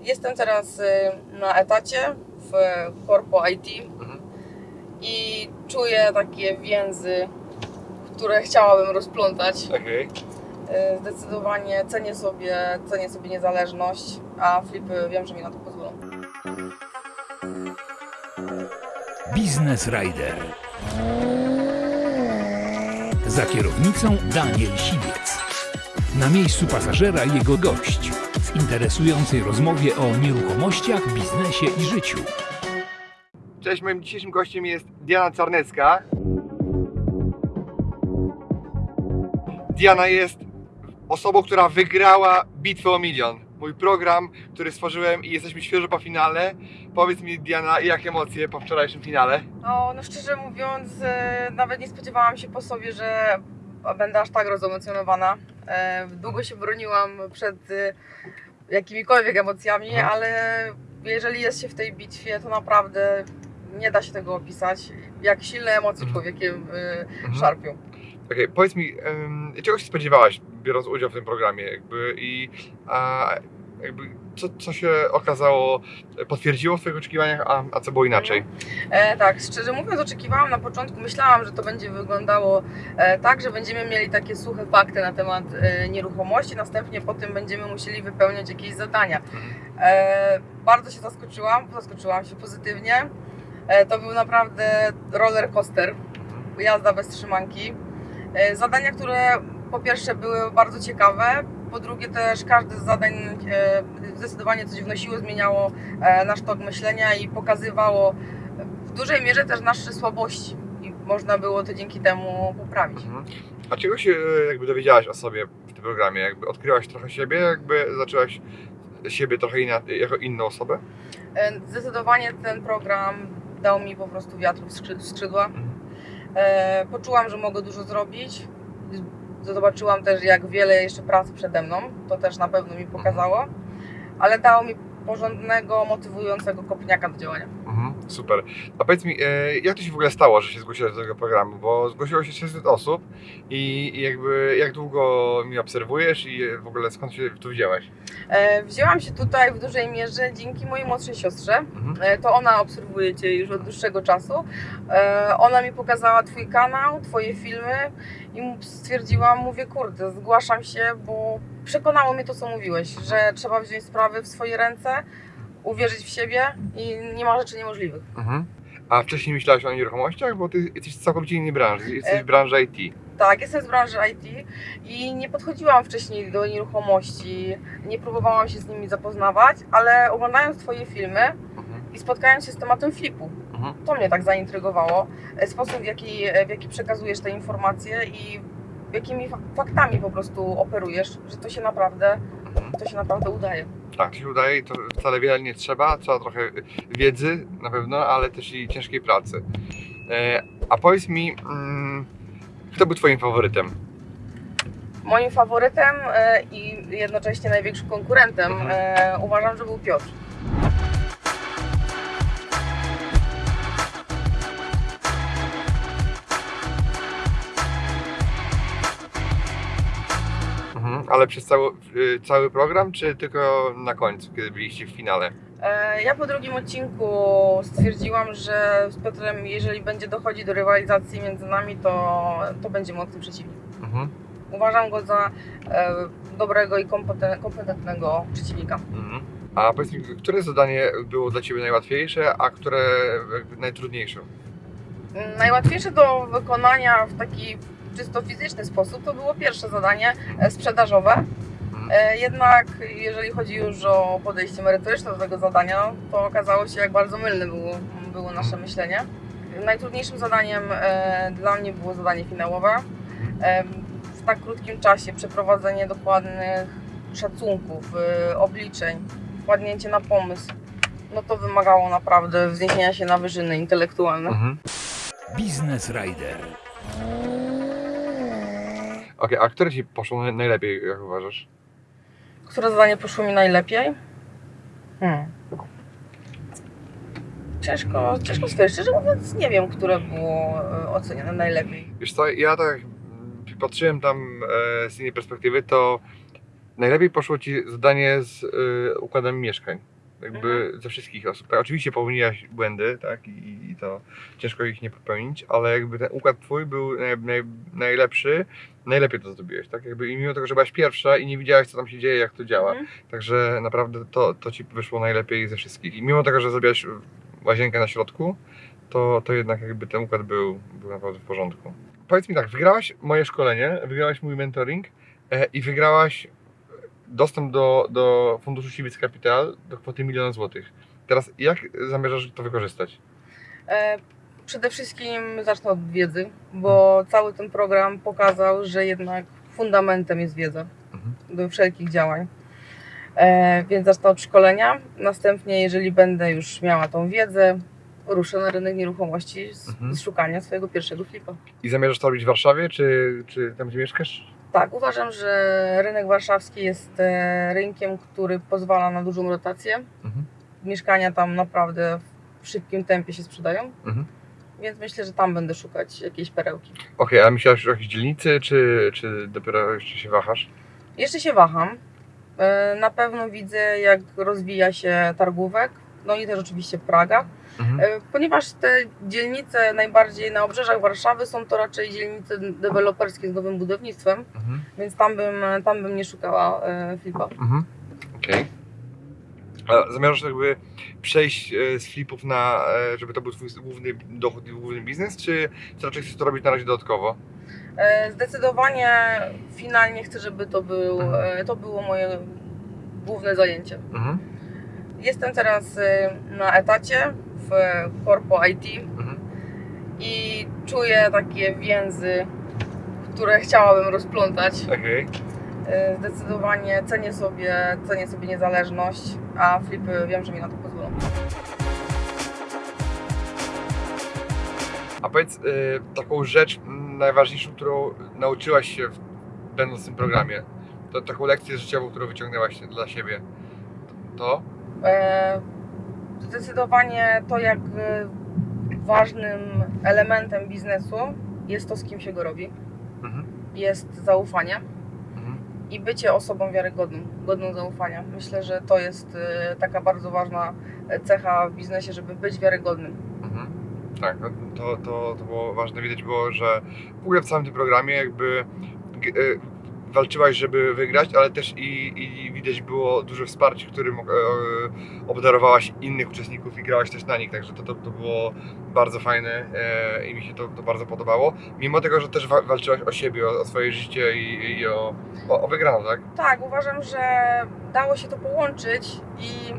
Jestem teraz y, na etacie w Corpo IT Mhm. i czuję takie więzy, które chciałabym rozplątać. Okej. Y, Zdecydowanie cenię sobie, cenię sobie niezależność, a flipy wiem, że mi na to pozwolą. Biznes Rider. Za kierownicą Daniel Siwiec. Na miejscu pasażera jego gość w interesującej rozmowie o nieruchomościach, biznesie i życiu. Cześć, moim dzisiejszym gościem jest Diana Czarnecka. Diana jest osobą, która wygrała bitwę o milion. Mój program, który stworzyłem i jesteśmy świeżo po finale. Powiedz mi Diana, jak emocje po wczorajszym finale? No, no szczerze mówiąc, e, nawet nie spodziewałam się po sobie, że będę aż tak rozemocjonowana. E, Długo się broniłam przed e, jakimikolwiek emocjami, Mhm. ale jeżeli jest się w tej bitwie, to naprawdę nie da się tego opisać. Jak silne emocje Mhm. człowiekiem e, Mhm. szarpią. Okej, powiedz mi, czego się spodziewałaś, biorąc udział w tym programie, jakby i a, jakby co, co się okazało, potwierdziło w Twoich oczekiwaniach, a, a co było inaczej? E, tak, szczerze mówiąc, oczekiwałam na początku, myślałam, że to będzie wyglądało e, tak, że będziemy mieli takie suche fakty na temat e, nieruchomości, następnie po tym będziemy musieli wypełniać jakieś zadania. E, bardzo się zaskoczyłam, zaskoczyłam się pozytywnie. E, to był naprawdę roller coaster, jazda bez trzymanki. E, zadania, które po pierwsze były bardzo ciekawe, po drugie też każde z zadań e, zdecydowanie coś wnosiło, zmieniało e, nasz tok myślenia i pokazywało w dużej mierze też nasze słabości i można było to dzięki temu poprawić. Mhm. A czego się e, jakby dowiedziałaś o sobie w tym programie? Jakby odkryłaś trochę siebie, jakby zaczęłaś siebie trochę inna, jako inną osobę? E, Zdecydowanie ten program dał mi po prostu wiatr w skrzyd- w skrzydła. Mhm. E, Poczułam, że mogę dużo zrobić. Zobaczyłam też, jak wiele jeszcze pracy przede mną. To też na pewno mi pokazało. Ale dało mi porządnego, motywującego kopniaka do działania. Mhm, super. A powiedz mi, e, jak to się w ogóle stało, że się zgłosiłaś do tego programu? Bo zgłosiło się 600 osób i, jakby jak długo mnie obserwujesz i w ogóle skąd się tu wzięłaś? E, Wzięłam się tutaj w dużej mierze dzięki mojej młodszej siostrze. Mhm. E, To ona obserwuje Cię już od dłuższego czasu. Ona mi pokazała Twój kanał, Twoje filmy i stwierdziłam, mówię, kurde, zgłaszam się, bo przekonało mnie to, co mówiłeś, że trzeba wziąć sprawy w swoje ręce, uwierzyć w siebie i nie ma rzeczy niemożliwych. Mhm. A wcześniej myślałaś o nieruchomościach? Bo ty jesteś z całkowicie innej branży, jesteś E, w branży IT. Tak, jestem z branży IT i nie podchodziłam wcześniej do nieruchomości, nie próbowałam się z nimi zapoznawać, ale oglądając Twoje filmy Mhm. i spotkając się z tematem flipu, Mhm. To mnie tak zaintrygowało. E, Sposób, w jaki, w jaki przekazujesz te informacje i jakimi fa- faktami po prostu operujesz, że to się naprawdę, to się naprawdę udaje. Tak, to się udaje i to wcale wiele nie trzeba, trzeba trochę wiedzy na pewno, ale też i ciężkiej pracy. E, a powiedz mi, mm, kto był twoim faworytem? Moim faworytem e, i jednocześnie największym konkurentem Mhm. e, uważam, że był Piotr. Mhm. Ale przez cały, y, cały program, czy tylko na końcu, kiedy byliście w finale? E, Ja po drugim odcinku stwierdziłam, że z Piotrem, jeżeli będzie dochodzić do rywalizacji między nami, to, to będzie mocny przeciwnik. Mhm. Uważam go za e, dobrego i kompeten- kompetentnego przeciwnika. Mhm. A powiedz mi, które zadanie było dla Ciebie najłatwiejsze, a które najtrudniejsze? Najłatwiejsze do wykonania w taki czysto fizyczny sposób to było pierwsze zadanie e, sprzedażowe. Mhm. E, Jednak jeżeli chodzi już o podejście merytoryczne do tego zadania, to okazało się jak bardzo mylne było, było nasze myślenie. Najtrudniejszym zadaniem e, dla mnie było zadanie finałowe. E, W tak krótkim czasie przeprowadzenie dokładnych szacunków, obliczeń, wpadnięcie na pomysł, no to wymagało naprawdę wzniesienia się na wyżyny intelektualne. Mhm. Biznes Rider. Okej, a które Ci poszło naj- najlepiej, jak uważasz? Które zadanie poszło mi najlepiej? Hmm. Ciężko, ciężko stwierdzić. Szczerze mówiąc, nie wiem, które było e, ocenione najlepiej. Wiesz co, ja tak mm, patrzyłem tam e, z innej perspektywy, to najlepiej poszło Ci zadanie z y, układem mieszkań. Jakby ze wszystkich osób. Tak, oczywiście popełniłaś błędy, tak, i, i to ciężko ich nie popełnić, ale jakby ten układ Twój był naj, naj, najlepszy, najlepiej to zrobiłeś, tak? Jakby i mimo tego, że byłaś pierwsza i nie widziałaś, co tam się dzieje, jak to działa, Mhm. Także naprawdę to, to ci wyszło najlepiej ze wszystkich. I mimo tego, że zrobiłaś łazienkę na środku, to, to jednak jakby ten układ był, był naprawdę w porządku. Powiedz mi tak, wygrałaś moje szkolenie, wygrałaś mój mentoring e, i wygrałaś dostęp do, do funduszu Civic Capital do kwoty miliona złotych. Teraz jak zamierzasz to wykorzystać? E, Przede wszystkim zacznę od wiedzy, bo cały ten program pokazał, że jednak fundamentem jest wiedza Mhm. do wszelkich działań. E, Więc zacznę od szkolenia. Następnie, jeżeli będę już miała tą wiedzę, ruszę na rynek nieruchomości z, Mhm. z szukania swojego pierwszego flipa. I zamierzasz to robić w Warszawie, czy, czy tam, gdzie mieszkasz? Tak, uważam, że rynek warszawski jest e, rynkiem, który pozwala na dużą rotację. Mhm. Mieszkania tam naprawdę w szybkim tempie się sprzedają, Mhm. więc myślę, że tam będę szukać jakiejś perełki. Okej, a myślałaś o jakiejś dzielnicy, czy, czy dopiero jeszcze się wahasz? Jeszcze się waham. E, Na pewno widzę, jak rozwija się targówek, no i też oczywiście Praga, Mhm. E, ponieważ te dzielnice najbardziej na obrzeżach Warszawy są to raczej dzielnice deweloperskie z nowym budownictwem, Mhm. więc tam bym, tam bym nie szukała e, flipa. Mhm. Okej. A zamierzasz jakby przejść e, z flipów na, żeby to był twój główny dochód i główny biznes, czy, czy raczej chcesz to robić na razie dodatkowo? Zdecydowanie finalnie chcę, żeby to, był, Mhm. to było moje główne zajęcie. Mhm. Jestem teraz e, na etacie w Corpo IT Mhm. i czuję takie więzy, które chciałabym rozplątać. E, Zdecydowanie cenię sobie, cenię sobie niezależność, a flipy wiem, że mi na to pozwolą. A powiedz e, taką rzecz najważniejszą, którą nauczyłaś się w, będąc w tym programie. To taką lekcję życiową, którą wyciągnęłaś dla siebie. To? E, Zdecydowanie to, jak e, ważnym elementem biznesu jest to, z kim się go robi, Mhm. jest zaufanie Mhm. i bycie osobą wiarygodną, godną zaufania. Myślę, że to jest e, taka bardzo ważna cecha w biznesie, żeby być wiarygodnym. Mhm. Tak, no to, to, to było ważne. Widać było, że w ogóle w całym tym programie jakby walczyłaś, żeby wygrać, ale też i, i widać było duże wsparcie, którym e, obdarowałaś innych uczestników i grałaś też na nich, także to, to, to było bardzo fajne e, i mi się to, to bardzo podobało. Mimo tego, że też wa- walczyłaś o siebie, o, o swoje życie i, i o, o, o wygraną, tak? Tak, uważam, że dało się to połączyć i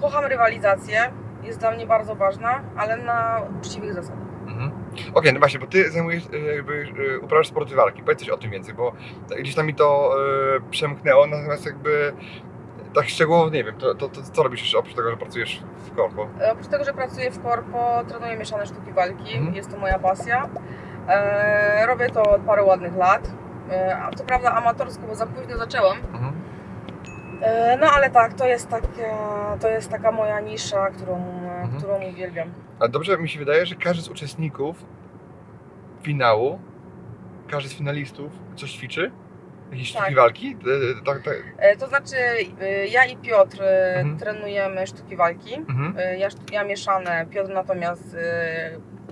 kocham rywalizację, jest dla mnie bardzo ważna, ale na uczciwych zasadach. Okej, no właśnie, bo ty zajmujesz, e, jakby, e, uprawiasz sporty walki. Powiedz coś o tym więcej, bo gdzieś tam mi to e, przemknęło, natomiast jakby tak szczegółowo nie wiem, to, to, to co robisz jeszcze oprócz tego, że pracujesz w korpo? Oprócz tego, że pracuję w korpo, trenuję mieszane sztuki walki, Mhm. jest to moja pasja. E, robię to od paru ładnych lat. E, co prawda amatorsko, bo za późno zaczęłam. Mhm. E, no ale tak, to jest, takie, to jest taka moja nisza, którą, Mhm. którą uwielbiam. A dobrze mi się wydaje, że każdy z uczestników finału, każdy z finalistów coś ćwiczy? Jakieś Tak. sztuki walki? E, Tak, tak. E, to znaczy, ja i Piotr Mhm. trenujemy sztuki walki. Mhm. Ja, ja mieszane, Piotr natomiast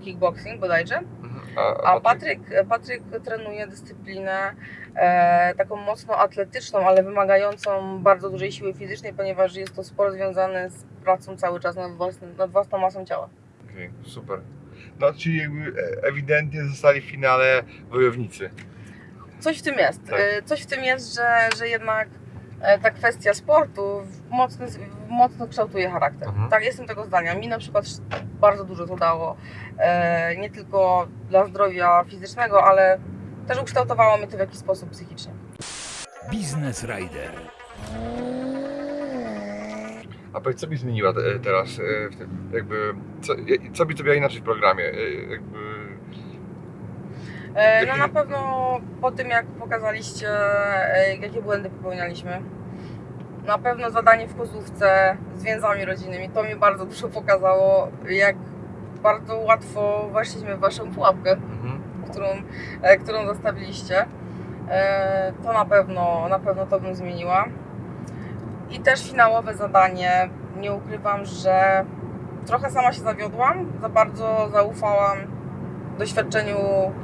kickboxing bodajże. A Patryk, Patryk trenuje dyscyplinę e, taką mocno atletyczną, ale wymagającą bardzo dużej siły fizycznej, ponieważ jest to sport związany z pracą cały czas nad, własnym, nad własną masą ciała. Okej, super. No, czyli jakby e, ewidentnie zostali w finale wojownicy. Coś w tym jest. Tak. E, Coś w tym jest, że, że jednak ta kwestia sportu mocno, mocno kształtuje charakter. Mhm. Tak, jestem tego zdania. Mi na przykład bardzo dużo to dało. E, Nie tylko dla zdrowia fizycznego, ale też ukształtowało mnie to w jakiś sposób psychicznie. Biznes Rider. A powiedz, co byś zmieniła te, teraz e, w tym, jakby, co, co byś zrobiła inaczej w programie? E, Jakby, E, No na pewno po tym jak pokazaliście e, jakie błędy popełnialiśmy. Na pewno zadanie w kozówce z więzami rodzinnymi, to mi bardzo dużo pokazało, jak bardzo łatwo weszliśmy w waszą pułapkę, mhm. którą, e, którą zostawiliście. e, to na pewno, na pewno to bym zmieniła. I też finałowe zadanie. Nie ukrywam, że trochę sama się zawiodłam, za bardzo zaufałam doświadczeniu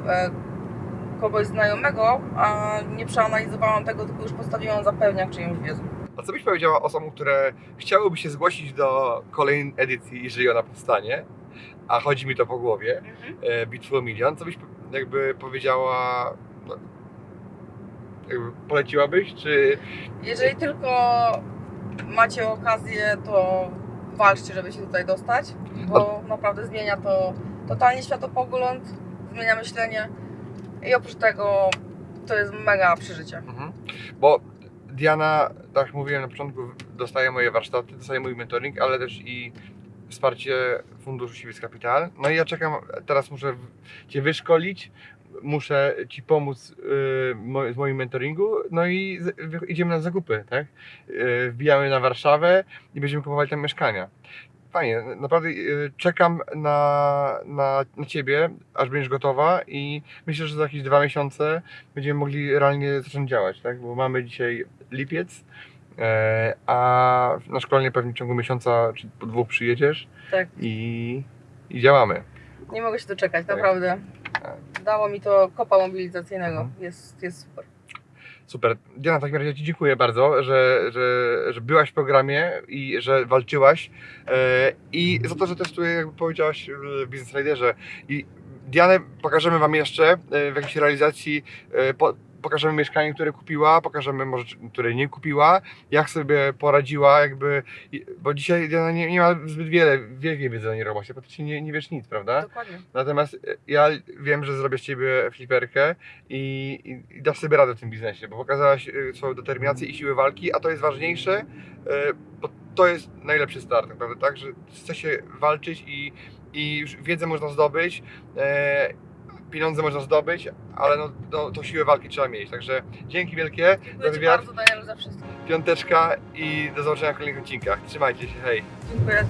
e, kogoś znajomego, a nie przeanalizowałam tego, tylko już postawiłam za pewniak czyjąś wiedzą. A co byś powiedziała osobom, które chciałyby się zgłosić do kolejnej edycji, jeżeli ona powstanie, a chodzi mi to po głowie, e, Bitwy o Milion, co byś jakby powiedziała, no, jakby poleciłabyś, czy Jeżeli tylko macie okazję, to walczcie, żeby się tutaj dostać, bo naprawdę zmienia to totalnie światopogląd, zmienia myślenie i oprócz tego to jest mega przeżycie. Mhm. Bo Diana, tak jak mówiłem na początku, dostaje moje warsztaty, dostaje mój mentoring, ale też i wsparcie Funduszu Siwiec Capital. No i ja czekam, teraz muszę Cię wyszkolić, muszę Ci pomóc yy, z moim mentoringu, no i idziemy na zakupy, tak? Yy, wbijamy na Warszawę i będziemy kupowali tam mieszkania. Fajnie, naprawdę yy, czekam na, na, na Ciebie, aż będziesz gotowa i myślę, że za jakieś dwa miesiące będziemy mogli realnie zacząć działać, tak? Bo mamy dzisiaj lipiec, e, a na szkolenie pewnie w ciągu miesiąca czy po dwóch przyjedziesz Tak. i, i działamy. Nie mogę się doczekać, Tak. naprawdę. Dało mi to kopa mobilizacyjnego, Mhm. jest, jest super. Super. Diana, w takim razie Ci dziękuję bardzo, że, że, że byłaś w programie i że walczyłaś e, i za to, że też tutaj jakby powiedziałaś w Business Riderze i Dianę pokażemy Wam jeszcze e, w jakiejś realizacji, e, pokażemy mieszkanie, które kupiła, pokażemy może, które nie kupiła, jak sobie poradziła, jakby, bo dzisiaj Diana nie, nie ma zbyt wiele, wielkiej wiedzy o nieruchomości, praktycznie nie, nie wiesz nic, prawda? Dokładnie. Natomiast e, ja wiem, że zrobię z ciebie fliperkę i, i, i dasz sobie radę w tym biznesie, bo pokazałaś e, swoją determinację i siłę walki, a to jest ważniejsze, e, bo to jest najlepszy start, naprawdę, tak? Że chce się walczyć i, i już wiedzę można zdobyć, e, pieniądze można zdobyć, ale no, no, to siłę walki trzeba mieć. Także dzięki wielkie Dziękuję za wywiad, bardzo Danielu za wszystko. piąteczka i do zobaczenia w kolejnych odcinkach. Trzymajcie się, hej! Dziękuję.